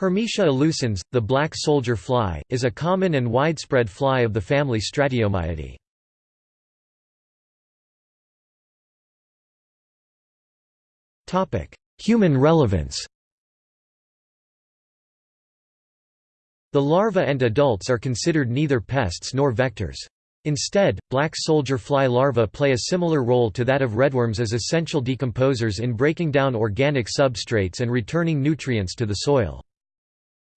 Hermetia illucens, the black soldier fly, is a common and widespread fly of the family Stratiomyidae. Human relevance The larvae and adults are considered neither pests nor vectors. Instead, black soldier fly larvae play a similar role to that of redworms as essential decomposers in breaking down organic substrates and returning nutrients to the soil.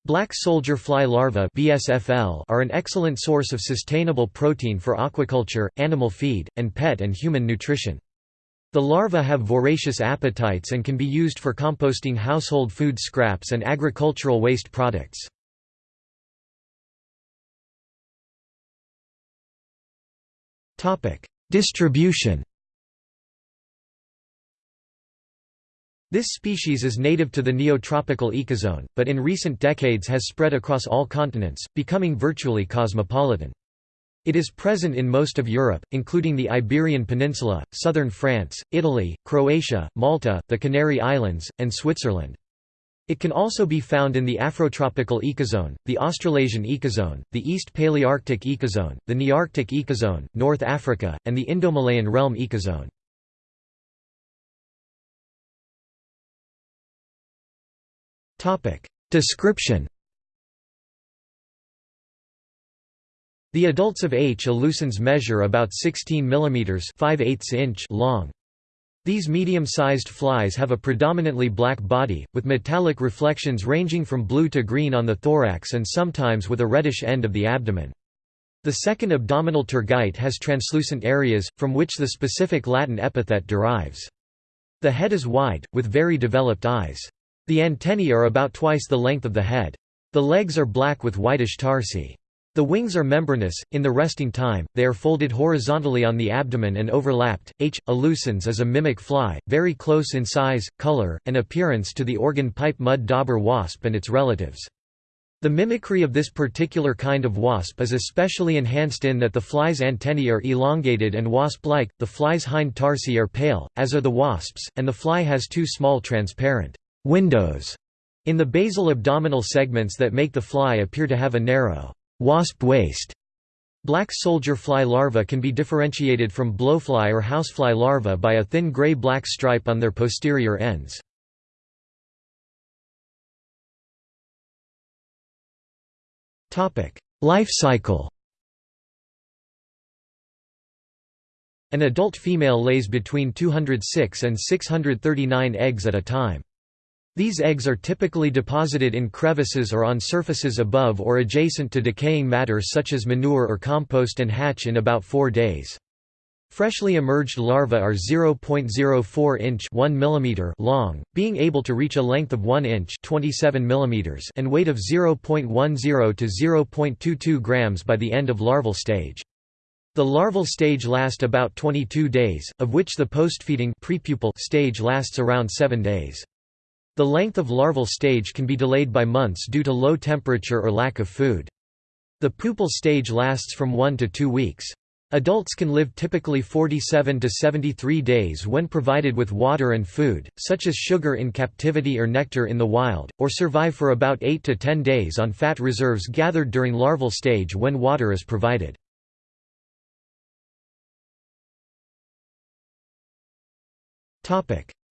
Black soldier fly larvae BSFL are an excellent source of sustainable protein for aquaculture, animal feed, and pet and human nutrition. The larvae have voracious appetites and can be used for composting household food scraps and agricultural waste products. Distribution This species is native to the neotropical ecozone, but in recent decades has spread across all continents, becoming virtually cosmopolitan. It is present in most of Europe, including the Iberian Peninsula, southern France, Italy, Croatia, Malta, the Canary Islands, and Switzerland. It can also be found in the Afrotropical ecozone, the Australasian ecozone, the East Palearctic ecozone, the Nearctic ecozone, North Africa, and the Indomalayan realm ecozone. Description The adults of H. illucens measure about 16 mm 5 inch long. These medium-sized flies have a predominantly black body, with metallic reflections ranging from blue to green on the thorax and sometimes with a reddish end of the abdomen. The second abdominal tergite has translucent areas, from which the specific Latin epithet derives. The head is wide, with very developed eyes. The antennae are about twice the length of the head. The legs are black with whitish tarsi. The wings are membranous, in the resting time, they are folded horizontally on the abdomen and overlapped. H. illucens is a mimic fly, very close in size, color, and appearance to the organ pipe mud dauber wasp and its relatives. The mimicry of this particular kind of wasp is especially enhanced in that the fly's antennae are elongated and wasp-like, the fly's hind tarsi are pale, as are the wasps, and the fly has two small transparent windows in the basal abdominal segments that make the fly appear to have a narrow wasp waist. Black soldier fly larvae can be differentiated from blowfly or housefly larvae by a thin gray-black stripe on their posterior ends. Life cycle An adult female lays between 206 and 639 eggs at a time. These eggs are typically deposited in crevices or on surfaces above or adjacent to decaying matter such as manure or compost and hatch in about four days. Freshly emerged larvae are 0.04 inch 1 mm long, being able to reach a length of 1 inch 27 mm and weight of 0.10 to 0.22 grams by the end of larval stage. The larval stage lasts about 22 days, of which the postfeeding stage lasts around 7 days. The length of larval stage can be delayed by months due to low temperature or lack of food. The pupal stage lasts from 1 to 2 weeks. Adults can live typically 47 to 73 days when provided with water and food, such as sugar in captivity or nectar in the wild, or survive for about 8 to 10 days on fat reserves gathered during larval stage when water is provided.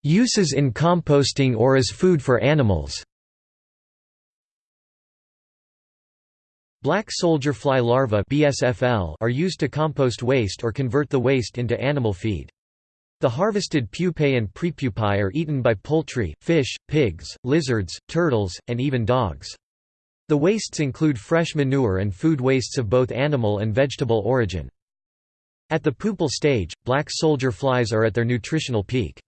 Uses in composting or as food for animals Black soldier fly larvae BSFL are used to compost waste or convert the waste into animal feed. The harvested pupae and prepupae are eaten by poultry, fish, pigs, lizards, turtles, and even dogs. The wastes include fresh manure and food wastes of both animal and vegetable origin. At the pupal stage, black soldier flies are at their nutritional peak.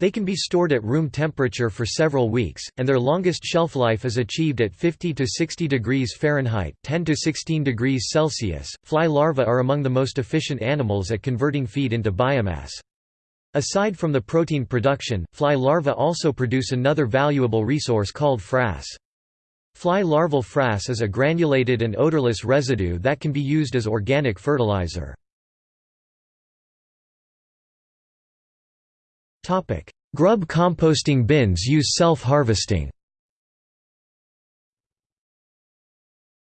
They can be stored at room temperature for several weeks, and their longest shelf life is achieved at 50 to 60 degrees Fahrenheit 10 to 16 degrees Celsius. Fly larvae are among the most efficient animals at converting feed into biomass. Aside from the protein production, fly larvae also produce another valuable resource called frass. Fly larval frass is a granulated and odorless residue that can be used as organic fertilizer. Grub composting bins use self-harvesting.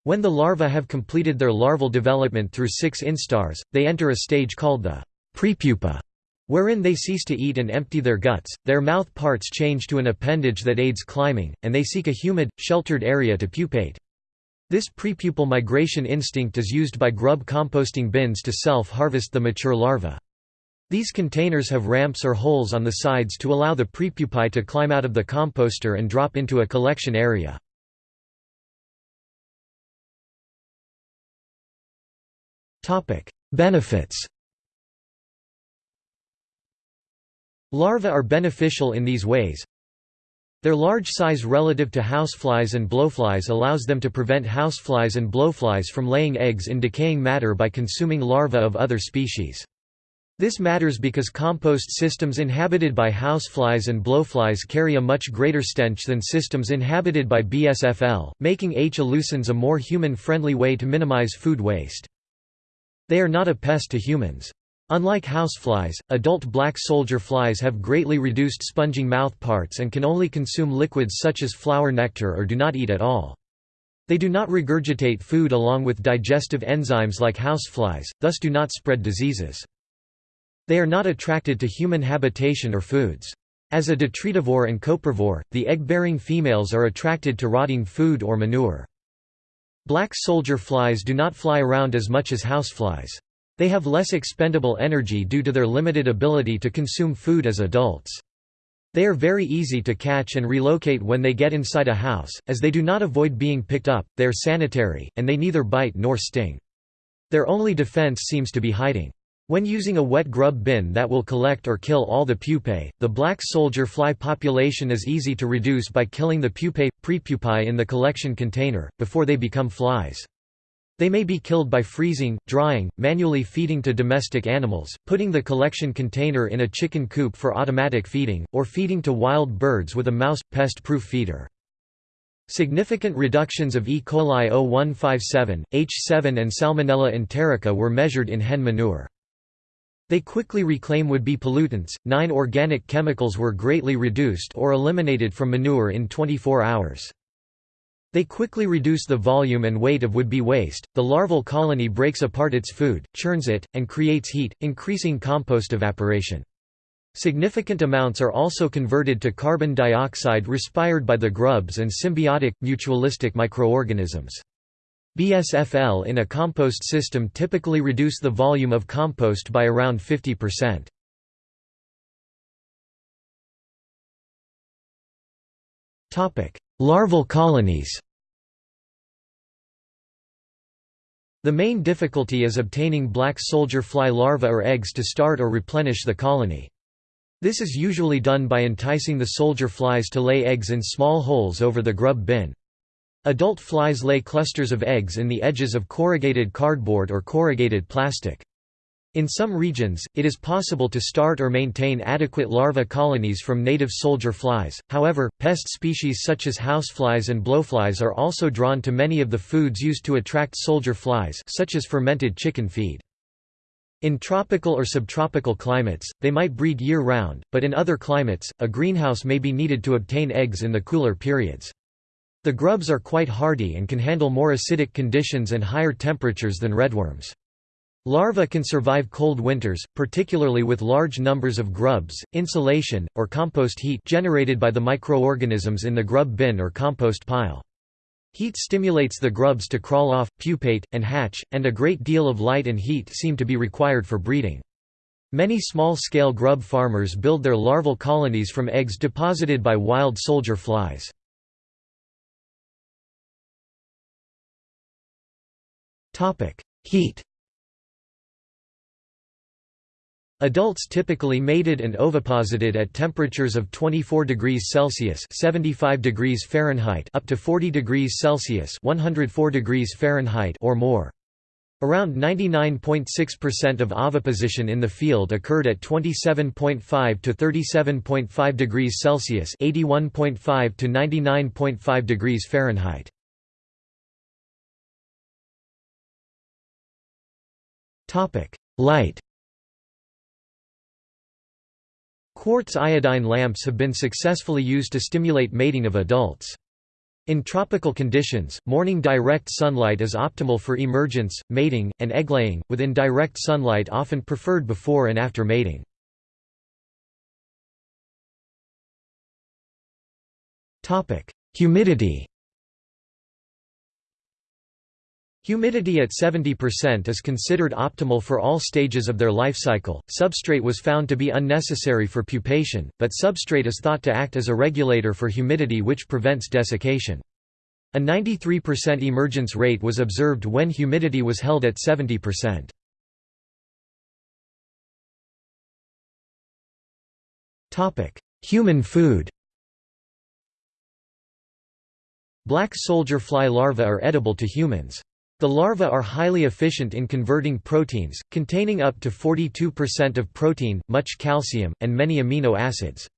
When the larvae have completed their larval development through six instars, they enter a stage called the prepupa, wherein they cease to eat and empty their guts, their mouth parts change to an appendage that aids climbing, and they seek a humid, sheltered area to pupate. This prepupal migration instinct is used by grub composting bins to self-harvest the mature larvae. These containers have ramps or holes on the sides to allow the prepupae to climb out of the composter and drop into a collection area. Benefits Larvae are beneficial in these ways. Their large size relative to houseflies and blowflies allows them to prevent houseflies and blowflies from laying eggs in decaying matter by consuming larvae of other species. This matters because compost systems inhabited by houseflies and blowflies carry a much greater stench than systems inhabited by BSFL, making H. illucens a more human-friendly way to minimize food waste. They are not a pest to humans. Unlike houseflies, adult black soldier flies have greatly reduced sponging mouthparts and can only consume liquids such as flower nectar or do not eat at all. They do not regurgitate food along with digestive enzymes like houseflies, thus do not spread diseases. They are not attracted to human habitation or foods. As a detritivore and coprivore, the egg-bearing females are attracted to rotting food or manure. Black soldier flies do not fly around as much as houseflies. They have less expendable energy due to their limited ability to consume food as adults. They are very easy to catch and relocate when they get inside a house, as they do not avoid being picked up, they are sanitary, and they neither bite nor sting. Their only defense seems to be hiding. When using a wet grub bin that will collect or kill all the pupae, the black soldier fly population is easy to reduce by killing the pupae, prepupae in the collection container, before they become flies. They may be killed by freezing, drying, manually feeding to domestic animals, putting the collection container in a chicken coop for automatic feeding, or feeding to wild birds with a mouse, pest-proof feeder. Significant reductions of E. coli 0157, H7 and Salmonella enterica were measured in hen manure. They quickly reclaim would-be pollutants, nine organic chemicals were greatly reduced or eliminated from manure in 24 hours. They quickly reduce the volume and weight of would-be waste. The larval colony breaks apart its food, churns it, and creates heat, increasing compost evaporation. Significant amounts are also converted to carbon dioxide respired by the grubs and symbiotic, mutualistic microorganisms. BSFL in a compost system typically reduce the volume of compost by around 50%. Larval colonies The main difficulty is obtaining black soldier fly larvae or eggs to start or replenish the colony. This is usually done by enticing the soldier flies to lay eggs in small holes over the grub bin. Adult flies lay clusters of eggs in the edges of corrugated cardboard or corrugated plastic. In some regions, it is possible to start or maintain adequate larva colonies from native soldier flies, however, pest species such as houseflies and blowflies are also drawn to many of the foods used to attract soldier flies such as fermented chicken feed. In tropical or subtropical climates, they might breed year-round, but in other climates, a greenhouse may be needed to obtain eggs in the cooler periods. The grubs are quite hardy and can handle more acidic conditions and higher temperatures than redworms. Larvae can survive cold winters, particularly with large numbers of grubs, insulation, or compost heat generated by the microorganisms in the grub bin or compost pile. Heat stimulates the grubs to crawl off, pupate, and hatch, and a great deal of light and heat seem to be required for breeding. Many small-scale grub farmers build their larval colonies from eggs deposited by wild soldier flies. Heat Adults typically mated and oviposited at temperatures of 24 degrees Celsius (75 degrees Fahrenheit) up to 40 degrees Celsius (104 degrees Fahrenheit) or more. Around 99.6% of oviposition in the field occurred at 27.5 to 37.5 degrees Celsius (81.5 to 99.5 degrees Fahrenheit). Light Quartz iodine lamps have been successfully used to stimulate mating of adults. In tropical conditions, morning direct sunlight is optimal for emergence, mating, and egglaying, with indirect sunlight often preferred before and after mating. Humidity Humidity at 70% is considered optimal for all stages of their life cycle. Substrate was found to be unnecessary for pupation, but substrate is thought to act as a regulator for humidity which prevents desiccation. A 93% emergence rate was observed when humidity was held at 70%. Topic: Human food. Black soldier fly larvae are edible to humans. The larvae are highly efficient in converting proteins, containing up to 42% of protein, much calcium, and many amino acids.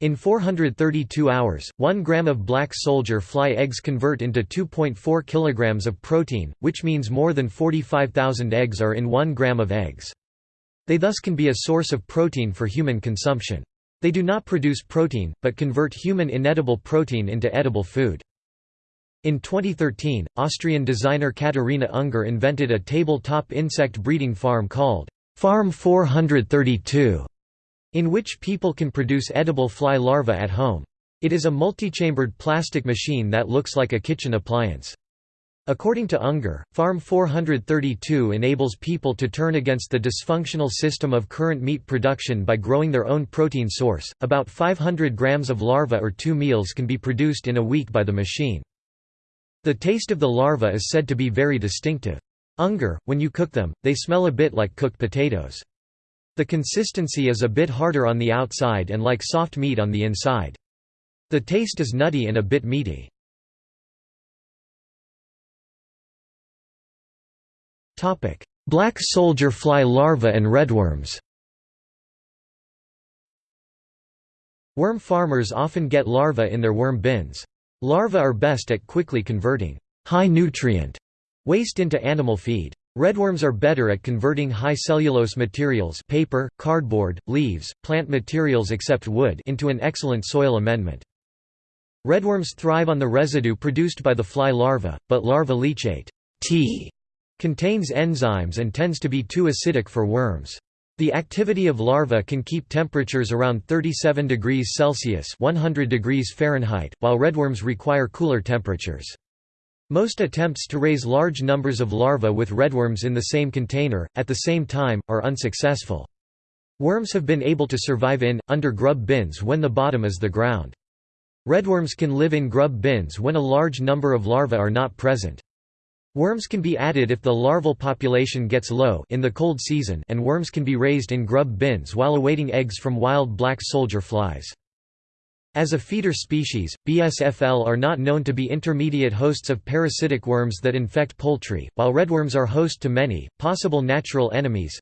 In 432 hours, 1 gram of black soldier fly eggs convert into 2.4 kilograms of protein, which means more than 45,000 eggs are in 1 gram of eggs. They thus can be a source of protein for human consumption. They do not produce protein, but convert human inedible protein into edible food. In 2013, Austrian designer Katharina Unger invented a tabletop insect breeding farm called Farm 432, in which people can produce edible fly larvae at home. It is a multi-chambered plastic machine that looks like a kitchen appliance. According to Unger, Farm 432 enables people to turn against the dysfunctional system of current meat production by growing their own protein source. About 500 grams of larvae or two meals can be produced in a week by the machine. The taste of the larva is said to be very distinctive. Unger, when you cook them, they smell a bit like cooked potatoes. The consistency is a bit harder on the outside and like soft meat on the inside. The taste is nutty and a bit meaty. Black soldier fly larvae and redworms Worm farmers often get larvae in their worm bins. Larvae are best at quickly converting high-nutrient waste into animal feed. Redworms are better at converting high cellulose materials paper, cardboard, leaves, plant materials except wood into an excellent soil amendment. Redworms thrive on the residue produced by the fly larva, but larva leachate T contains enzymes and tends to be too acidic for worms. The activity of larvae can keep temperatures around 37 degrees Celsius 100 degrees Fahrenheit, while redworms require cooler temperatures. Most attempts to raise large numbers of larvae with redworms in the same container, at the same time, are unsuccessful. Worms have been able to survive in, under grub bins when the bottom is the ground. Redworms can live in grub bins when a large number of larvae are not present. Worms can be added if the larval population gets low in the cold season and worms can be raised in grub bins while awaiting eggs from wild black soldier flies. As a feeder species, BSFL are not known to be intermediate hosts of parasitic worms that infect poultry, while redworms are host to many, possible natural enemies.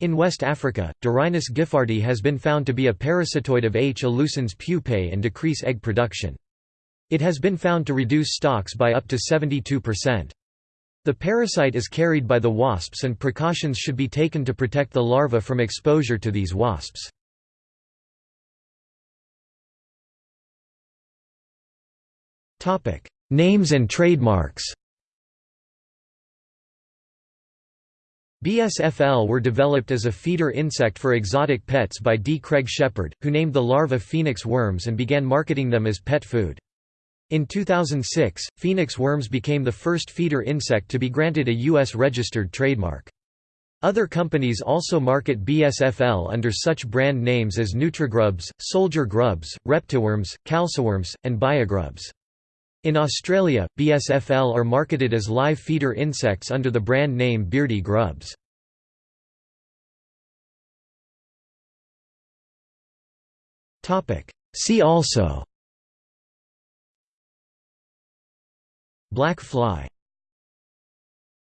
In West Africa, Dirhinus giffardii has been found to be a parasitoid of H. illucens pupae and decrease egg production. It has been found to reduce stocks by up to 72%. The parasite is carried by the wasps and precautions should be taken to protect the larva from exposure to these wasps. Names and trademarks BSFL were developed as a feeder insect for exotic pets by D. Craig Sheppard, who named the larvae phoenix worms and began marketing them as pet food. In 2006, phoenix worms became the first feeder insect to be granted a U.S. registered trademark. Other companies also market BSFL under such brand names as Nutrigrubs, Soldier Grubs, Reptiworms, Calciworms, and Biogrubs. In Australia, BSFL are marketed as live feeder insects under the brand name Beardy Grubs. See also Black fly